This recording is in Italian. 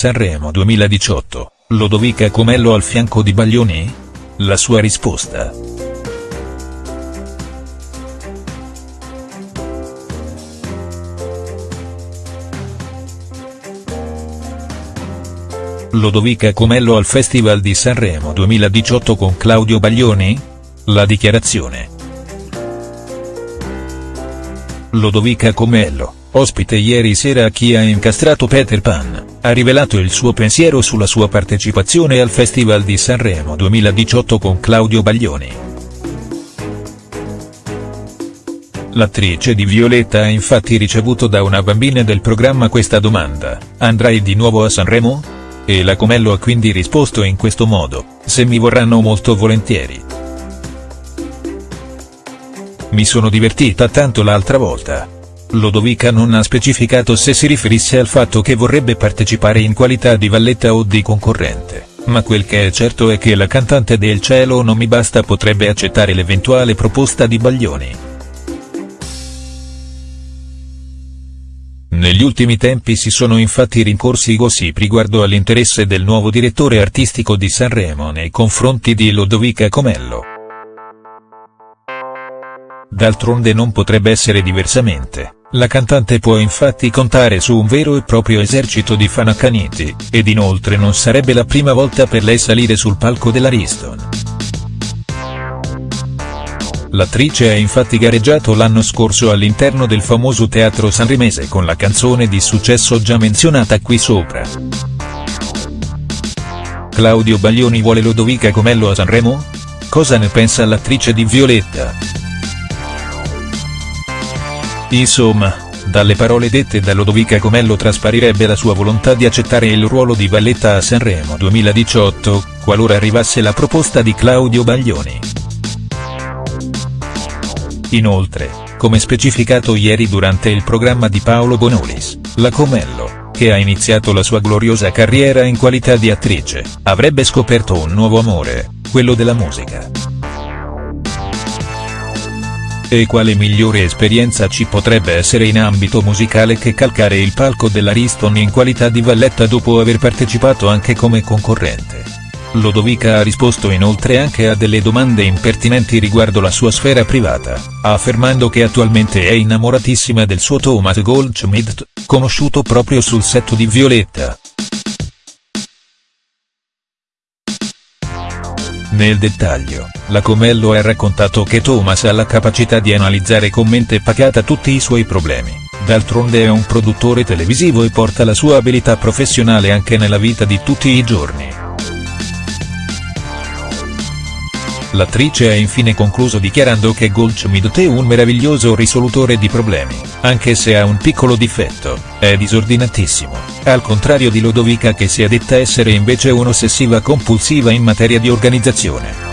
Sanremo 2018, Lodovica Comello al fianco di Baglioni? La sua risposta. Lodovica Comello al Festival di Sanremo 2018 con Claudio Baglioni? La dichiarazione. Lodovica Comello, ospite ieri sera a chi ha incastrato Peter Pan, ha rivelato il suo pensiero sulla sua partecipazione al Festival di Sanremo 2018 con Claudio Baglioni. L'attrice di Violetta ha infatti ricevuto da una bambina del programma questa domanda, andrai di nuovo a Sanremo? E la Comello ha quindi risposto in questo modo, se mi vorranno molto volentieri. Mi sono divertita tanto l'altra volta. Lodovica non ha specificato se si riferisse al fatto che vorrebbe partecipare in qualità di valletta o di concorrente, ma quel che è certo è che la cantante del cielo non mi basta potrebbe accettare l'eventuale proposta di Baglioni. Negli ultimi tempi si sono infatti rincorsi i gossip riguardo all'interesse del nuovo direttore artistico di Sanremo nei confronti di Lodovica Comello. D'altronde non potrebbe essere diversamente, la cantante può infatti contare su un vero e proprio esercito di fan accaniti, ed inoltre non sarebbe la prima volta per lei salire sul palco dell'Ariston. L'attrice ha infatti gareggiato l'anno scorso all'interno del famoso teatro sanremese con la canzone di successo già menzionata qui sopra. Claudio Baglioni vuole Lodovica Comello a Sanremo? Cosa ne pensa l'attrice di Violetta? Insomma, dalle parole dette da Lodovica Comello trasparirebbe la sua volontà di accettare il ruolo di Valletta a Sanremo 2018, qualora arrivasse la proposta di Claudio Baglioni. Inoltre, come specificato ieri durante il programma di Paolo Bonolis, la Comello, che ha iniziato la sua gloriosa carriera in qualità di attrice, avrebbe scoperto un nuovo amore, quello della musica. E quale migliore esperienza ci potrebbe essere in ambito musicale che calcare il palco dell'Ariston in qualità di valletta dopo aver partecipato anche come concorrente. Lodovica ha risposto inoltre anche a delle domande impertinenti riguardo la sua sfera privata, affermando che attualmente è innamoratissima del suo Thomas Goldschmidt, conosciuto proprio sul set di Violetta. Nel dettaglio, la Comello ha raccontato che Thomas ha la capacità di analizzare con mente pacata tutti i suoi problemi, d'altronde è un produttore televisivo e porta la sua abilità professionale anche nella vita di tutti i giorni. L'attrice ha infine concluso dichiarando che Goldschmidt è un meraviglioso risolutore di problemi, anche se ha un piccolo difetto, è disordinatissimo, al contrario di Lodovica che si è detta essere invece un'ossessiva compulsiva in materia di organizzazione.